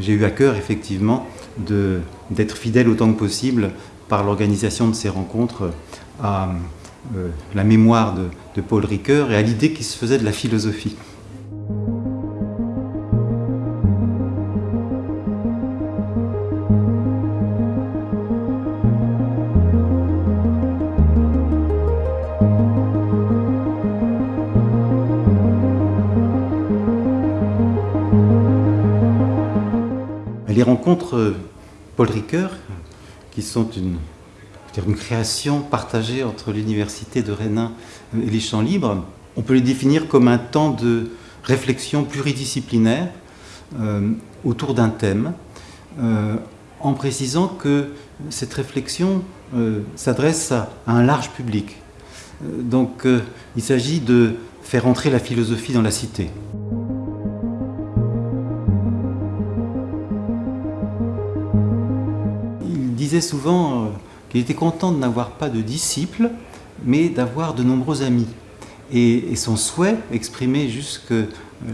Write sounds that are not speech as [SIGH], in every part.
j'ai eu à cœur effectivement d'être fidèle autant que possible par l'organisation de ces rencontres à euh, la mémoire de, de Paul Ricoeur et à l'idée qu'il se faisait de la philosophie. Les rencontres Paul Ricoeur, qui sont une, création partagée entre l'université de Rennes et les champs libres, on peut les définir comme un temps de réflexion pluridisciplinaire euh, autour d'un thème, euh, en précisant que cette réflexion euh, s'adresse à, un large public. donc il s'agit de faire entrer la philosophie dans la cité. Disait souvent euh, qu'il était content de n'avoir pas de disciples, mais d'avoir de nombreux amis. Et, son souhait, exprimé jusque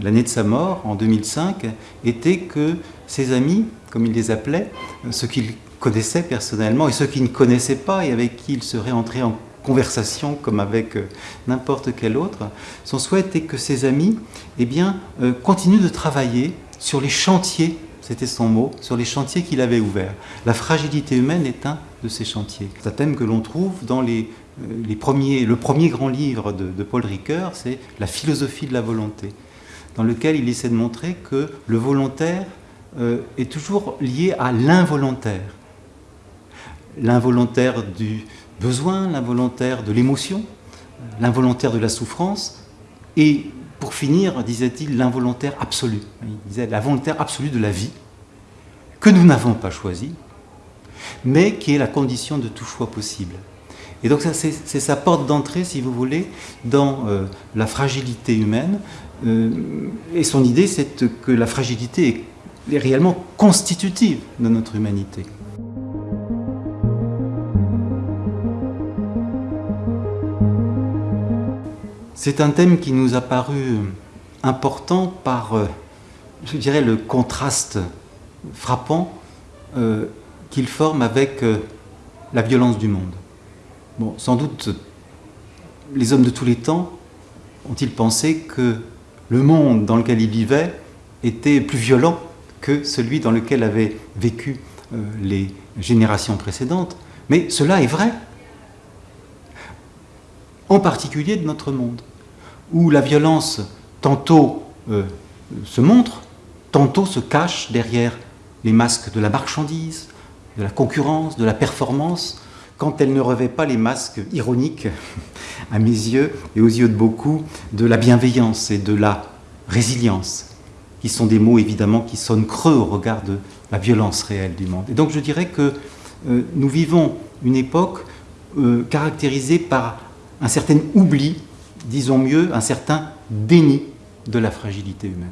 l'année de sa mort, en 2005, était que ses amis, comme il les appelait, ceux qu'il connaissait personnellement et ceux qui ne connaissaient pas et avec qui il serait entré en conversation comme avec euh, n'importe quel autre, son souhait était que ses amis eh bien, euh, continuent de travailler sur les chantiers c'était son mot, sur les chantiers qu'il avait ouverts. La fragilité humaine est un de ces chantiers. C'est un thème que l'on trouve dans euh, le premier grand livre de, Paul Ricoeur, c'est La philosophie de la volonté, dans lequel il essaie de montrer que le volontaire euh, est toujours lié à l'involontaire. L'involontaire du besoin, l'involontaire de l'émotion, l'involontaire de la souffrance, et pour finir, disait-il, l'involontaire absolu. Il disait la absolue de la vie, que nous n'avons pas choisie, mais qui est la condition de tout choix possible. Et donc c'est sa porte d'entrée, si vous voulez, dans euh, la fragilité humaine. Euh, et son idée, c'est que la fragilité est réellement constitutive de notre humanité. C'est un thème qui nous a paru important par, euh, je dirais, le contraste frappant euh, qu'il forme avec euh, la violence du monde. Sans doute, les hommes de tous les temps ont-ils pensé que le monde dans lequel ils vivaient était plus violent que celui dans lequel avaient vécu les générations précédentes. Mais cela est vrai, en particulier de notre monde où la violence tantôt euh, se montre, tantôt se cache derrière les masques de la marchandise, de la concurrence, de la performance, quand elle ne revêt pas les masques ironiques, [LAUGHS] à mes yeux et aux yeux de beaucoup, de la bienveillance et de la résilience, qui sont des mots évidemment qui sonnent creux au regard de la violence réelle du monde. Et donc je dirais que euh, nous vivons une époque euh, caractérisée par un certain oubli disons mieux, un certain déni de la fragilité humaine.